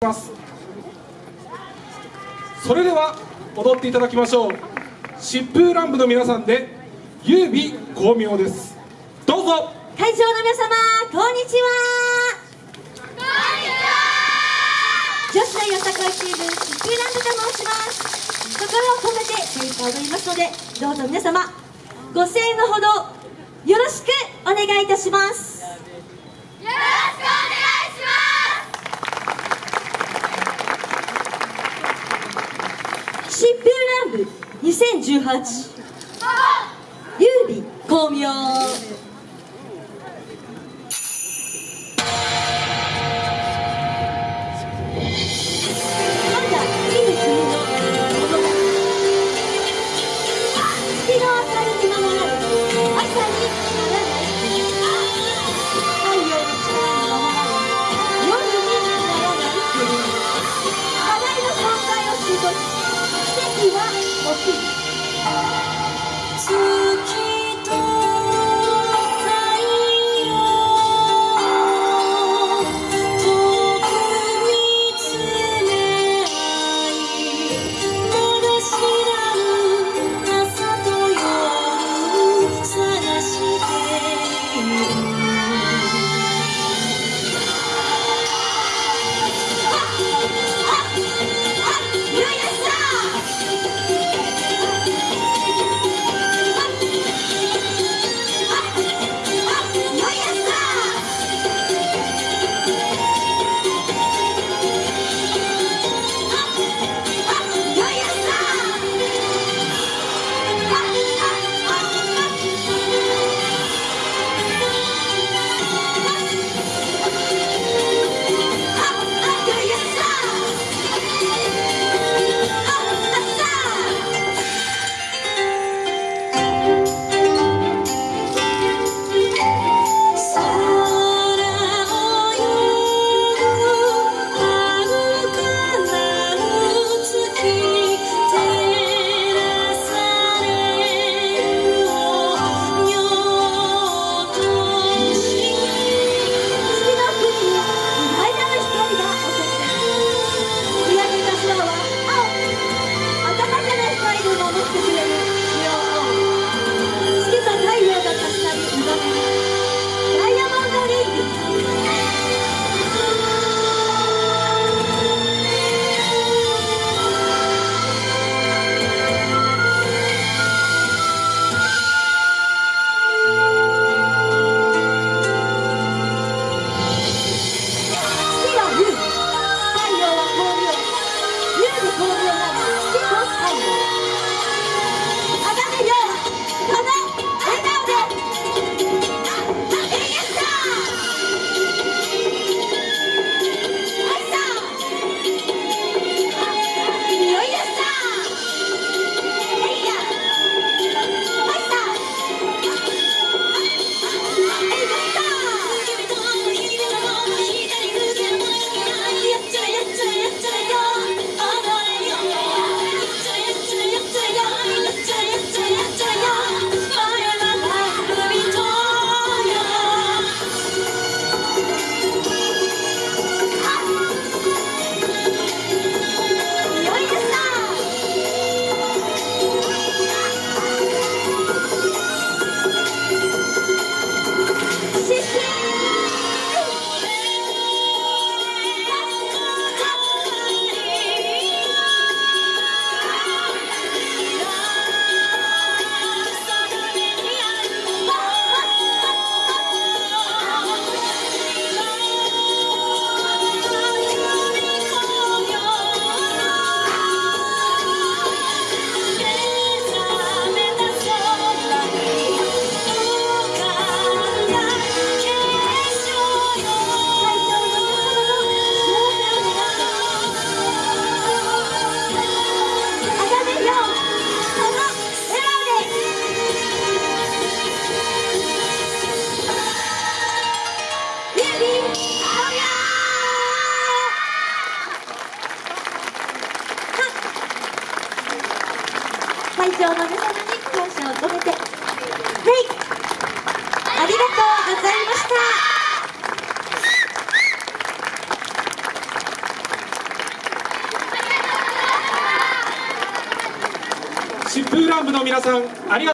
ます。それでは踊っていただきましょう。疾風乱舞の皆さんで優美光明です。どうぞ。会場の皆様こんにちは。女子大よさこいチーム疾風ランドと申します。心を込めて精一杯踊りますのでどうぞ皆様ご声援のほどよろしくお願いいたします。よろしくお願いします部2018優美光明会場の皆様に感謝を込めて、はい、ありがとうございました。ランブの皆さんありがとう